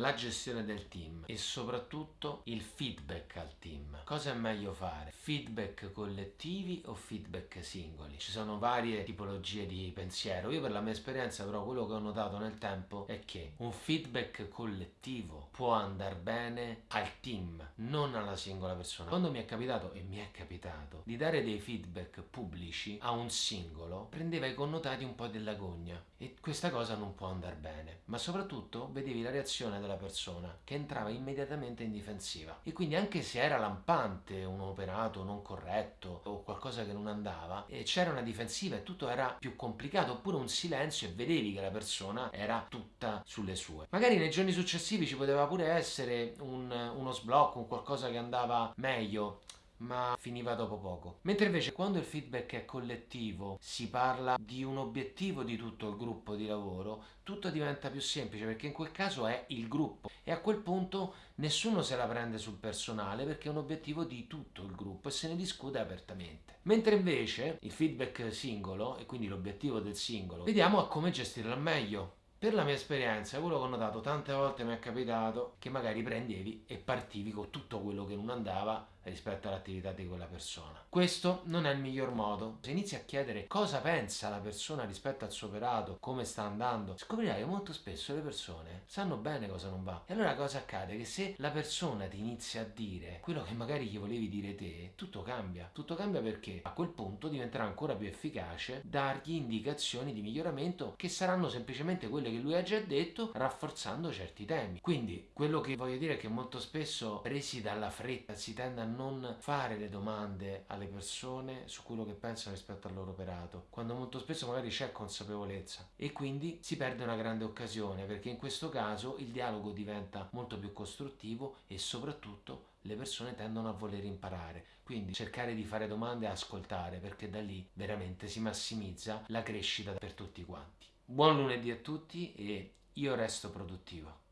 la gestione del team e soprattutto il feedback al team. Cosa è meglio fare? Feedback collettivi o feedback singoli? Ci sono varie tipologie di pensiero. Io per la mia esperienza però quello che ho notato nel tempo è che un feedback collettivo può andare bene al team, non alla singola persona. Quando mi è capitato, e mi è capitato, di dare dei feedback pubblici a un singolo, prendeva i connotati un po' della gogna e questa cosa non può andare bene. Ma soprattutto vedevi la reazione della persona che entrava immediatamente in difensiva e quindi anche se era lampante un operato non corretto o qualcosa che non andava, c'era una difensiva e tutto era più complicato oppure un silenzio e vedevi che la persona era tutta sulle sue. Magari nei giorni successivi ci poteva pure essere un, uno sblocco, un qualcosa che andava meglio, ma finiva dopo poco. Mentre invece quando il feedback è collettivo, si parla di un obiettivo di tutto il gruppo di lavoro, tutto diventa più semplice perché in quel caso è il gruppo e a quel punto nessuno se la prende sul personale perché è un obiettivo di tutto il gruppo e se ne discute apertamente. Mentre invece il feedback singolo e quindi l'obiettivo del singolo, vediamo a come gestirlo meglio. Per la mia esperienza, quello che ho notato tante volte mi è capitato che magari prendevi e partivi con tutto quello che non andava rispetto all'attività di quella persona. Questo non è il miglior modo. Se inizi a chiedere cosa pensa la persona rispetto al suo operato, come sta andando, scoprirai che molto spesso le persone sanno bene cosa non va. E allora cosa accade? Che se la persona ti inizia a dire quello che magari gli volevi dire te, tutto cambia. Tutto cambia perché a quel punto diventerà ancora più efficace dargli indicazioni di miglioramento che saranno semplicemente quelle che lui ha già detto, rafforzando certi temi. Quindi quello che voglio dire è che molto spesso presi dalla fretta si tende a non fare le domande alle persone su quello che pensano rispetto al loro operato, quando molto spesso magari c'è consapevolezza e quindi si perde una grande occasione perché in questo caso il dialogo diventa molto più costruttivo e soprattutto le persone tendono a voler imparare, quindi cercare di fare domande e ascoltare perché da lì veramente si massimizza la crescita per tutti quanti. Buon lunedì a tutti e io resto produttivo.